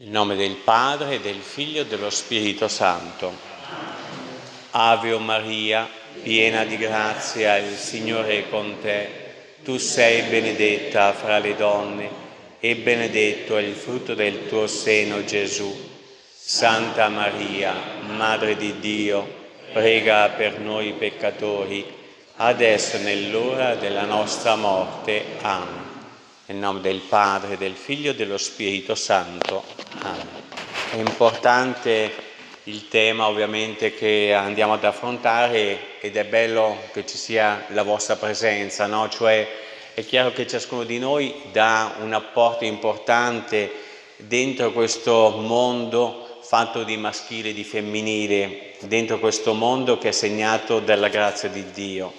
Nel nome del Padre, del Figlio e dello Spirito Santo. Ave Maria, piena di grazia, il Signore è con te. Tu sei benedetta fra le donne e benedetto è il frutto del tuo seno, Gesù. Santa Maria, Madre di Dio, prega per noi peccatori, adesso nell'ora della nostra morte. Amen. Nel nome del Padre, del Figlio e dello Spirito Santo. Amen. È importante il tema ovviamente che andiamo ad affrontare ed è bello che ci sia la vostra presenza, no? Cioè è chiaro che ciascuno di noi dà un apporto importante dentro questo mondo fatto di maschile e di femminile, dentro questo mondo che è segnato dalla grazia di Dio.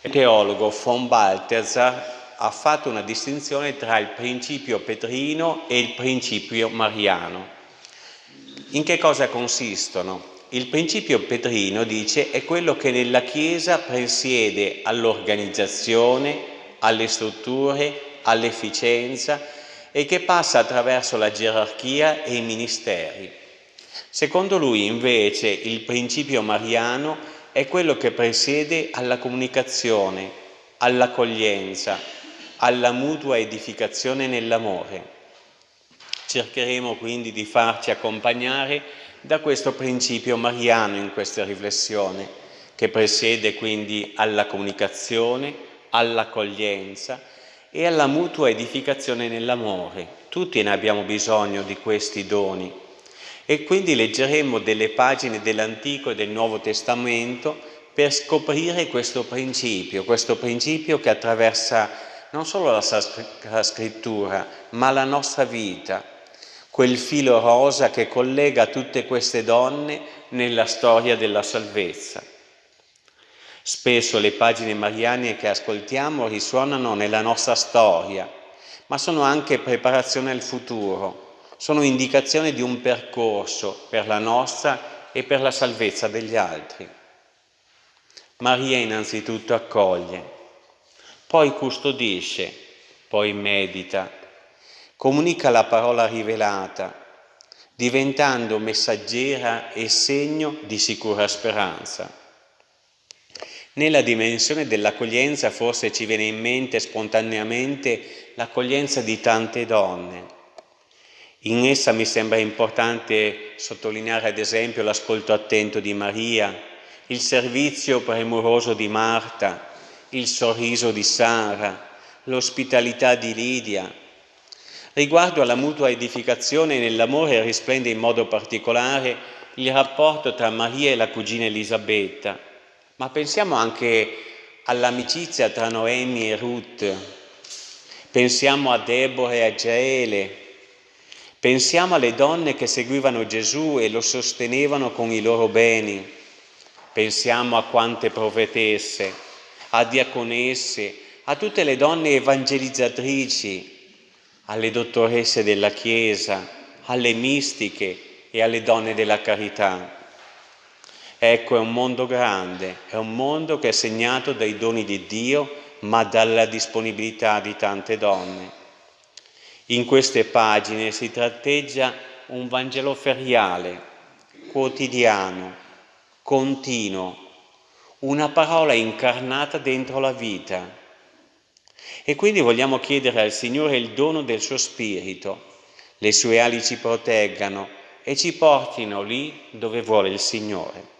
Il teologo von Balthasar ha fatto una distinzione tra il principio petrino e il principio mariano. In che cosa consistono? Il principio petrino, dice, è quello che nella Chiesa presiede all'organizzazione, alle strutture, all'efficienza e che passa attraverso la gerarchia e i ministeri. Secondo lui, invece, il principio mariano è quello che presiede alla comunicazione, all'accoglienza, alla mutua edificazione nell'amore. Cercheremo quindi di farci accompagnare da questo principio mariano in questa riflessione, che presiede quindi alla comunicazione, all'accoglienza e alla mutua edificazione nell'amore. Tutti ne abbiamo bisogno di questi doni. E quindi leggeremo delle pagine dell'Antico e del Nuovo Testamento per scoprire questo principio, questo principio che attraversa non solo la Sacra Scrittura, ma la nostra vita, quel filo rosa che collega tutte queste donne nella storia della salvezza. Spesso le pagine mariane che ascoltiamo risuonano nella nostra storia, ma sono anche preparazione al futuro, sono indicazione di un percorso per la nostra e per la salvezza degli altri. Maria innanzitutto accoglie, poi custodisce, poi medita, comunica la parola rivelata, diventando messaggera e segno di sicura speranza. Nella dimensione dell'accoglienza forse ci viene in mente spontaneamente l'accoglienza di tante donne. In essa mi sembra importante sottolineare ad esempio l'ascolto attento di Maria, il servizio premuroso di Marta, il sorriso di Sara, l'ospitalità di Lidia. Riguardo alla mutua edificazione nell'amore risplende in modo particolare il rapporto tra Maria e la cugina Elisabetta, ma pensiamo anche all'amicizia tra Noemi e Ruth, pensiamo a Deborah e a Jaele, pensiamo alle donne che seguivano Gesù e lo sostenevano con i loro beni, pensiamo a quante profetesse, a diaconesse, a tutte le donne evangelizzatrici, alle dottoresse della Chiesa, alle mistiche e alle donne della carità. Ecco, è un mondo grande, è un mondo che è segnato dai doni di Dio, ma dalla disponibilità di tante donne. In queste pagine si tratteggia un Vangelo feriale, quotidiano, continuo, una parola incarnata dentro la vita. E quindi vogliamo chiedere al Signore il dono del suo Spirito, le sue ali ci proteggano e ci portino lì dove vuole il Signore.